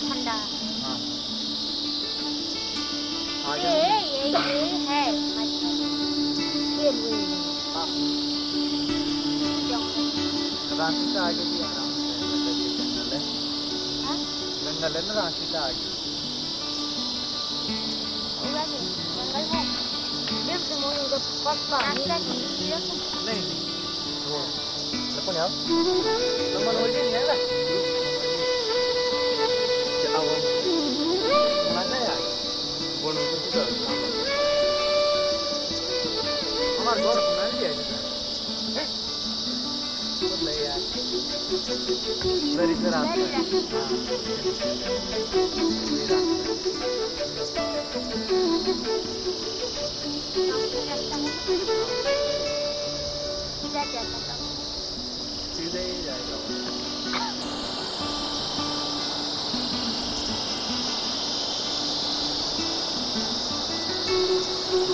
ठंडा हाँ आ ये जाओ ये ये है ये हुई रांची से आगे भी आराम से मतलब ये जंगल है हाँ? जंगल है ना रांची से आगे जंगल है जब से मोर उधर पक्का नहीं वो लेकिन यार नंबर वही नहीं है ना bonus itu tuh हमार घर बना लिया है बोले यार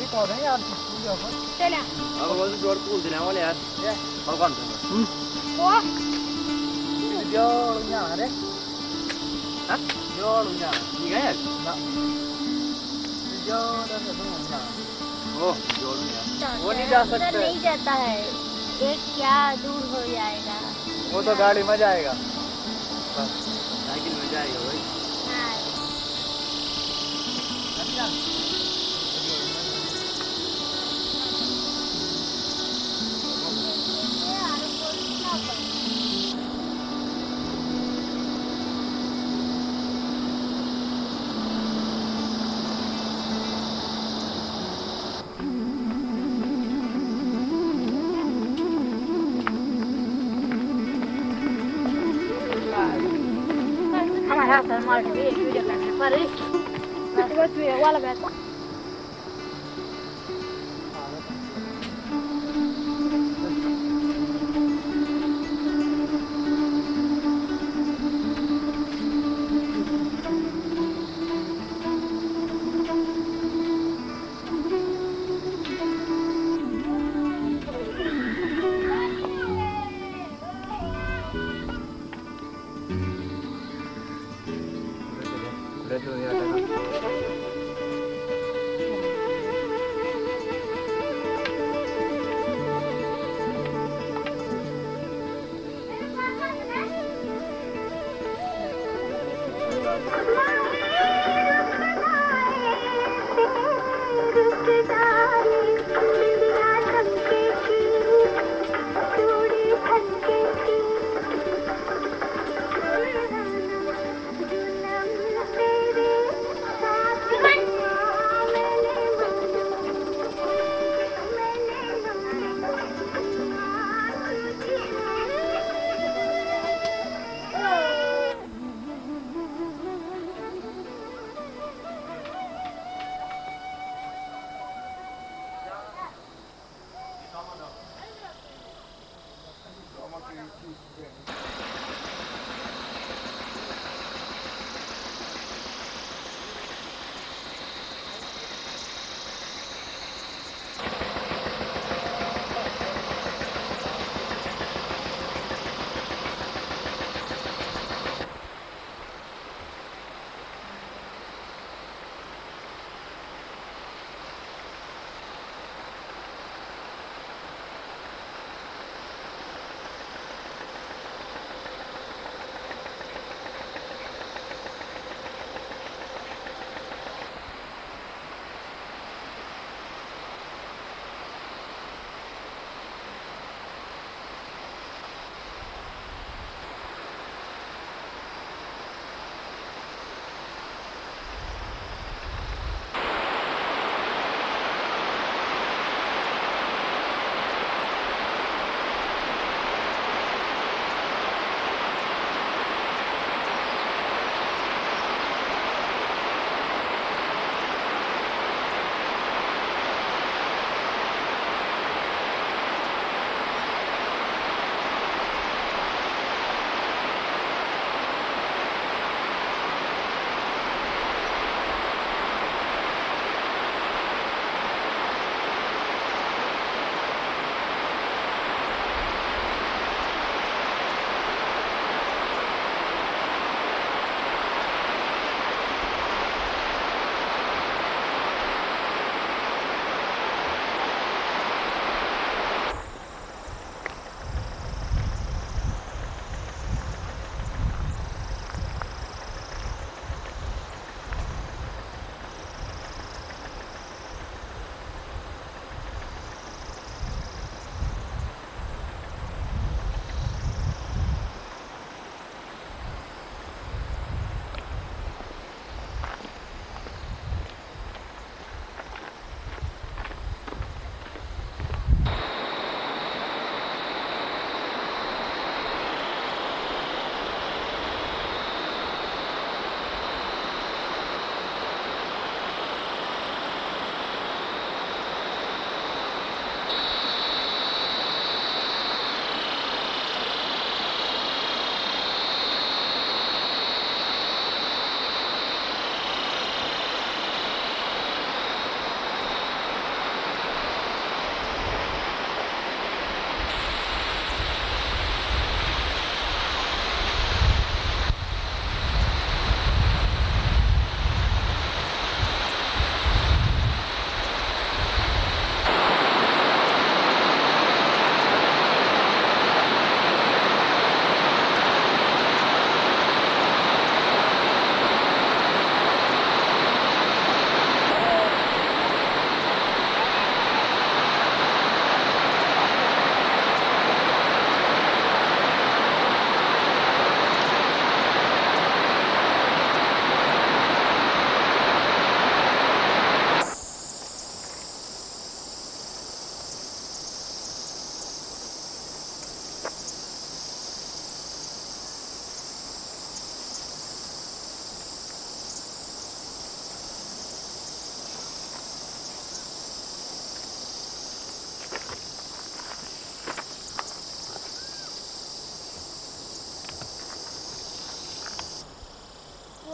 ये कौन है यार चला अब वो तो जोड़ पूल देने वाले यार ये और कौन था वो जो यहाँ रे हाँ? जो यहाँ ठीक है यार ना जो ना ना ना ओ जोड़ यार वो नहीं जा सकते। नहीं जाता है। देख क्या दूर हो जाएगा। वो तो गाड़ी में जाएगा। साइकिल में जाएगा भाई। हाँ। Hasta el mar, que viene, 这个人要走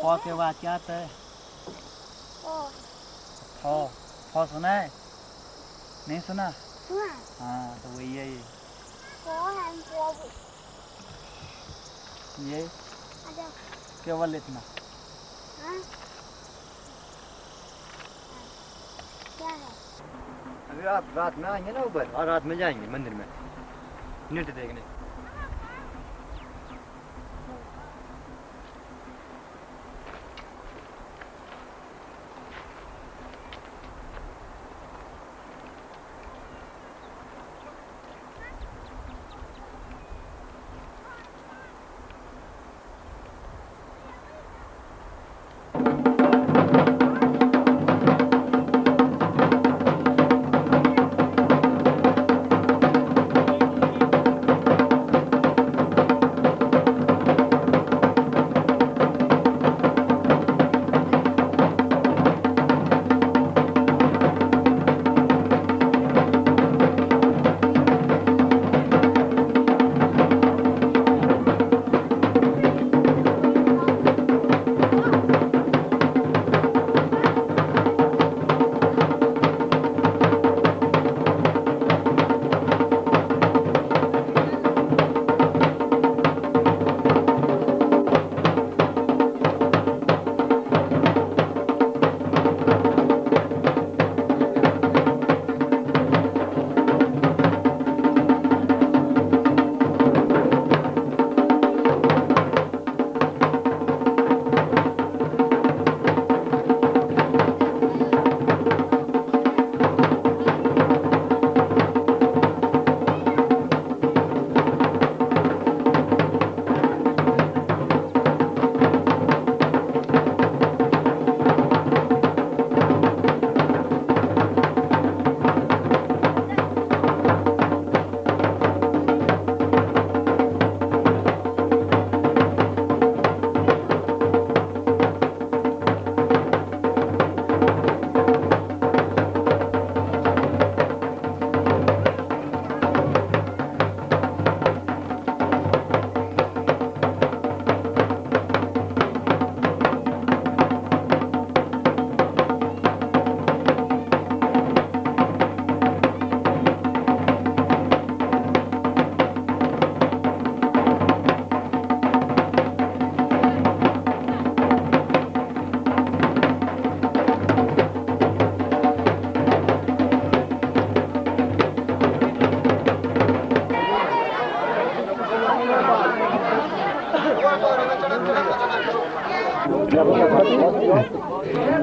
फ के बाद क्या आता है फ फ सुना है नहीं सुना हाँ तो वही है ये ये केवल इतना अभी आप रात में आएँगे ना ऊपर और रात में जाएँगे मंदिर में नृत्य देखने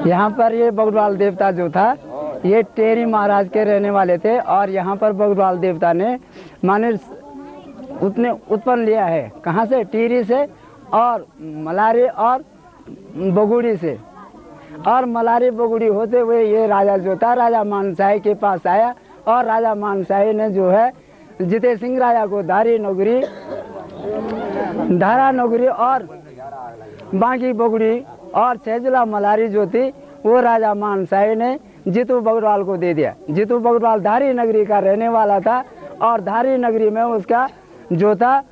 यहाँ पर ये बगरवाल देवता जो था, ये टेरी महाराज के रहने वाले थे और यहाँ पर बगरवाल देवता ने माने उतने उत्पन्न लिया है। कहाँ से? टीरी से और मलारी और बगुड़ी से। और मलारी बगुड़ी होते हुए ये राजा जो था, राजा मानसाही के पास आया और राजा मानसाही ने जो है जिते सिंह राजा को धारी नौकरी धारा नौकरी और बाकी बगुड़ी और छेजला मलारी जो थी वो राजा मानसाही ने जीतू बगरवाल को दे दिया। जीतू बगरवाल धारी नगरी का रहने वाला था और धारी नगरी में उसका जो था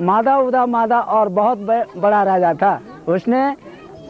मादा उदा मादा और बहुत बड़ा राजा था। उसने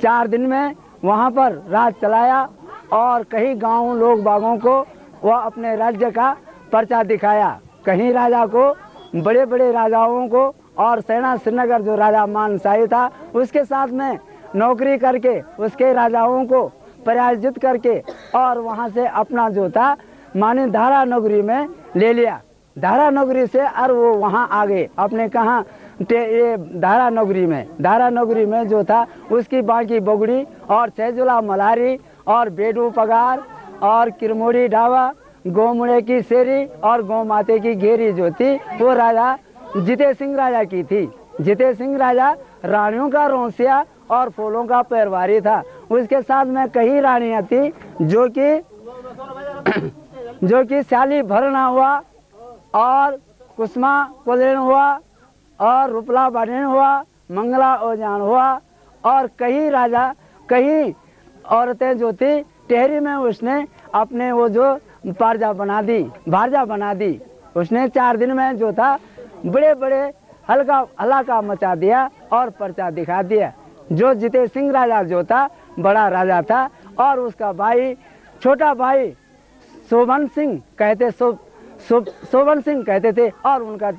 चार दिन में वहाँ पर राज चलाया और कई गाँव लोग बागों को वह अपने राज्य का पर्चा दिखाया। कहीं राजा को बड़े बड़े राजाओं को और सेना श्रीनगर जो राजा मानसाही था, उसके साथ में नौकरी करके, उसके राजाओं को पराजित करके और वहाँ से अपना जो था, माने धारा नगरी में ले लिया। धारा नगरी से और वो वहाँ आ गए। अपने कहाँ ये धारा नगरी में, धारा नगरी में जो था, उसकी बाकी बगड़ी और छैजुला मलारी और बेडू पगार और किरमोड़ी ढाबा गोमुड़े की शेरी और गौ माते की घेरी जो थी, वो राजा जिते सिंह राजा की थी। जिते सिंह राजा रानियों का रोसिया और फूलों का पैरवारी था। उसके साथ में कई रानियाँ थी, जो कि जो कि शाली भरना हुआ और कुसमा कुलेन हुआ और रुपला बनेन हुआ, मंगला ओजान हुआ और कई राजा, कई औरतें जो थी, टेहरी में उसने अपने वो जो पारजा बना दी भारजा बना दी। उसने चार दिन में जो था बड़े बड़े हल्का, हलाका मचा दिया और पर्चा दिखा दिया। जो जितेश सिंह राजा जो था, बड़ा राजा था, और उसका भाई, छोटा भाई शोभन सिंह कहते शो शो- शोभन सिंह कहते थे, और उनका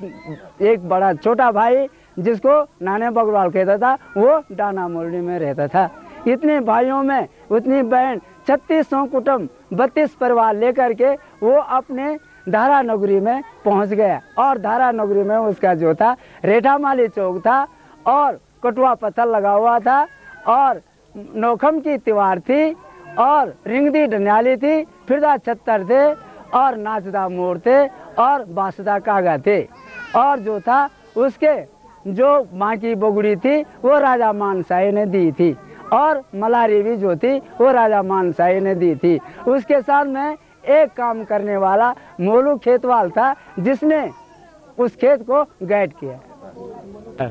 एक बड़ा छोटा भाई जिसको नाने बगवाल कहता था, वो डाना मोरनी में रहता था। इतने भाइयों में उतनी बहन, छत्तीस कुटुम्ब बत्तीस परिवार लेकर के वो अपने धारा नगरी में पहुँच गया और धारा नगरी में उसका जो था, रेठामाली चौक था और कटुआ पत्थर लगा हुआ था और नौखम की तिवार थी और रिंगदी डनियाली थी, फिरदा छत्तर थे और नाचदा मोर थे और बासदा कागा थे। और जो था, उसके जो माँ की बोगड़ी थी, वो राजा मानसाई ने दी थी और मलारी भी जो थी, वो राजा मानसाई ने दी थी। उसके साथ में एक काम करने वाला मोलू खेतवाल था जिसने उस खेत को गाइड किया।